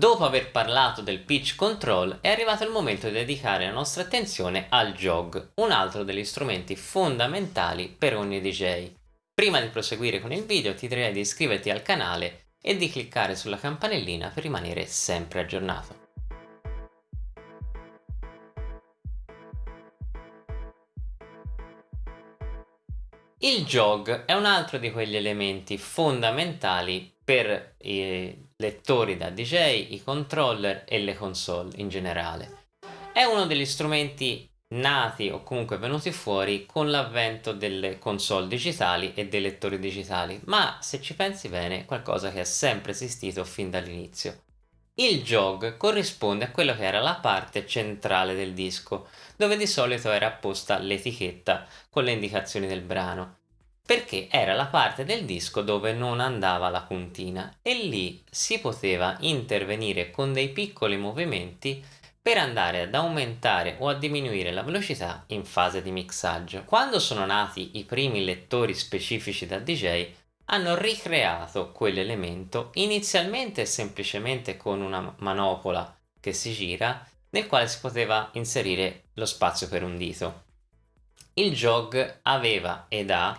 Dopo aver parlato del pitch control è arrivato il momento di dedicare la nostra attenzione al jog, un altro degli strumenti fondamentali per ogni DJ. Prima di proseguire con il video ti direi di iscriverti al canale e di cliccare sulla campanellina per rimanere sempre aggiornato. Il jog è un altro di quegli elementi fondamentali per i lettori da DJ, i controller e le console in generale. È uno degli strumenti nati o comunque venuti fuori con l'avvento delle console digitali e dei lettori digitali, ma se ci pensi bene qualcosa che è sempre esistito fin dall'inizio. Il jog corrisponde a quello che era la parte centrale del disco, dove di solito era apposta l'etichetta con le indicazioni del brano, perché era la parte del disco dove non andava la puntina e lì si poteva intervenire con dei piccoli movimenti per andare ad aumentare o a diminuire la velocità in fase di mixaggio. Quando sono nati i primi lettori specifici da DJ hanno ricreato quell'elemento inizialmente semplicemente con una manopola che si gira nel quale si poteva inserire lo spazio per un dito. Il jog aveva ed ha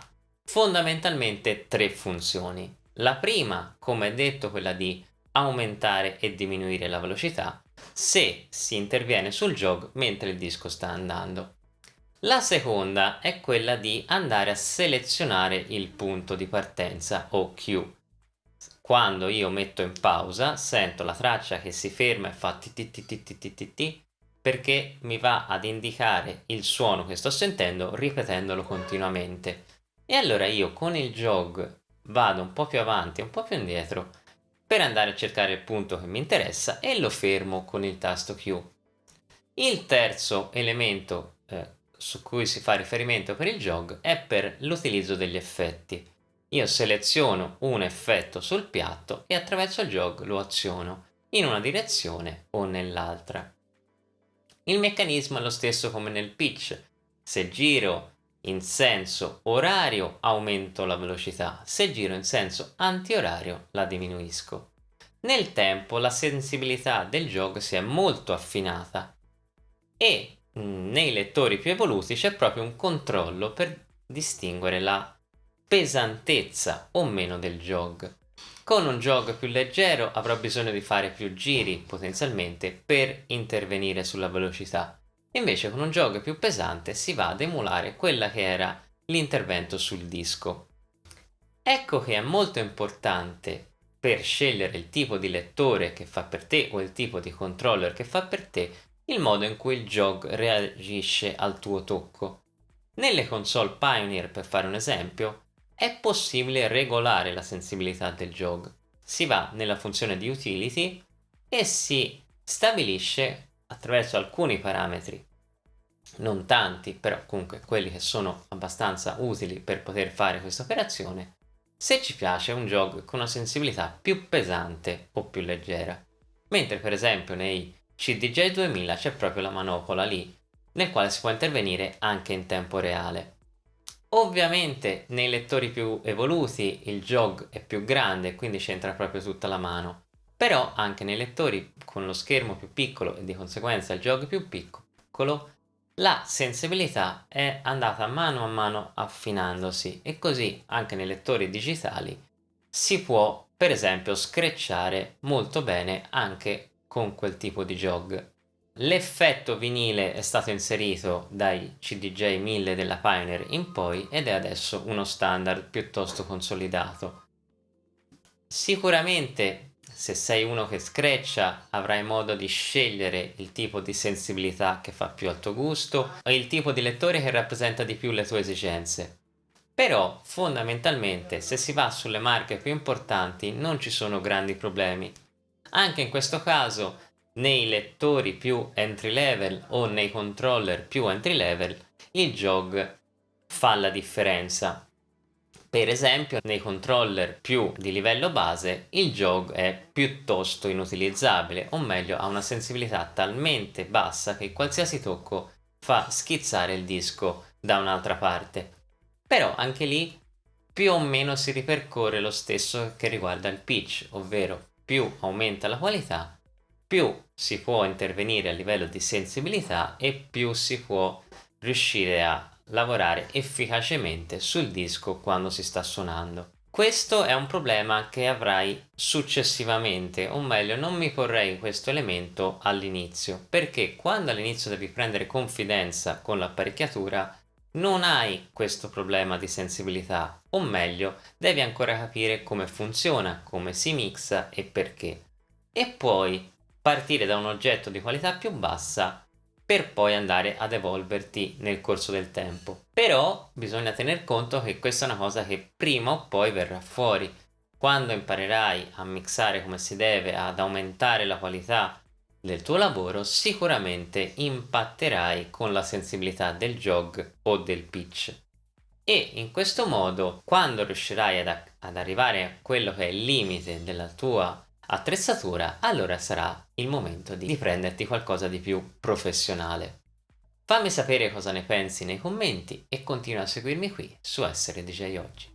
fondamentalmente tre funzioni. La prima, come detto, quella di aumentare e diminuire la velocità se si interviene sul jog mentre il disco sta andando. La seconda è quella di andare a selezionare il punto di partenza o cue. Quando io metto in pausa sento la traccia che si ferma e fa ti perché mi va ad indicare il suono che sto sentendo ripetendolo continuamente. E allora io con il jog vado un po' più avanti un po' più indietro per andare a cercare il punto che mi interessa e lo fermo con il tasto Q. Il terzo elemento eh, su cui si fa riferimento per il jog è per l'utilizzo degli effetti. Io seleziono un effetto sul piatto e attraverso il jog lo aziono in una direzione o nell'altra. Il meccanismo è lo stesso come nel pitch. Se giro in senso orario aumento la velocità, se giro in senso antiorario la diminuisco. Nel tempo la sensibilità del jog si è molto affinata e nei lettori più evoluti c'è proprio un controllo per distinguere la pesantezza o meno del jog. Con un jog più leggero avrò bisogno di fare più giri potenzialmente per intervenire sulla velocità. Invece con un jog più pesante si va ad emulare quella che era l'intervento sul disco. Ecco che è molto importante per scegliere il tipo di lettore che fa per te o il tipo di controller che fa per te il modo in cui il jog reagisce al tuo tocco. Nelle console Pioneer, per fare un esempio, è possibile regolare la sensibilità del jog. Si va nella funzione di utility e si stabilisce attraverso alcuni parametri, non tanti, però comunque quelli che sono abbastanza utili per poter fare questa operazione, se ci piace un jog con una sensibilità più pesante o più leggera. Mentre per esempio nei CDJ 2000 c'è proprio la manopola lì, nel quale si può intervenire anche in tempo reale. Ovviamente nei lettori più evoluti il jog è più grande quindi c'entra proprio tutta la mano, però anche nei lettori con lo schermo più piccolo e di conseguenza il jog più piccolo la sensibilità è andata mano a mano affinandosi e così anche nei lettori digitali si può per esempio screcciare molto bene anche con quel tipo di jog. L'effetto vinile è stato inserito dai CDJ 1000 della Pioneer in poi ed è adesso uno standard piuttosto consolidato. Sicuramente se sei uno che screccia avrai modo di scegliere il tipo di sensibilità che fa più al tuo gusto o il tipo di lettore che rappresenta di più le tue esigenze. Però fondamentalmente se si va sulle marche più importanti non ci sono grandi problemi anche in questo caso nei lettori più entry level o nei controller più entry level il jog fa la differenza. Per esempio nei controller più di livello base il jog è piuttosto inutilizzabile o meglio ha una sensibilità talmente bassa che qualsiasi tocco fa schizzare il disco da un'altra parte. Però anche lì più o meno si ripercorre lo stesso che riguarda il pitch, ovvero più aumenta la qualità, più si può intervenire a livello di sensibilità e più si può riuscire a lavorare efficacemente sul disco quando si sta suonando. Questo è un problema che avrai successivamente, o meglio non mi porrei questo elemento all'inizio, perché quando all'inizio devi prendere confidenza con l'apparecchiatura non hai questo problema di sensibilità, o meglio devi ancora capire come funziona, come si mixa e perché. E poi partire da un oggetto di qualità più bassa per poi andare ad evolverti nel corso del tempo. Però bisogna tener conto che questa è una cosa che prima o poi verrà fuori. Quando imparerai a mixare come si deve, ad aumentare la qualità del tuo lavoro, sicuramente impatterai con la sensibilità del jog o del pitch. E in questo modo, quando riuscirai ad, ad arrivare a quello che è il limite della tua attrezzatura, allora sarà il momento di prenderti qualcosa di più professionale. Fammi sapere cosa ne pensi nei commenti e continua a seguirmi qui su Essere DJ Oggi.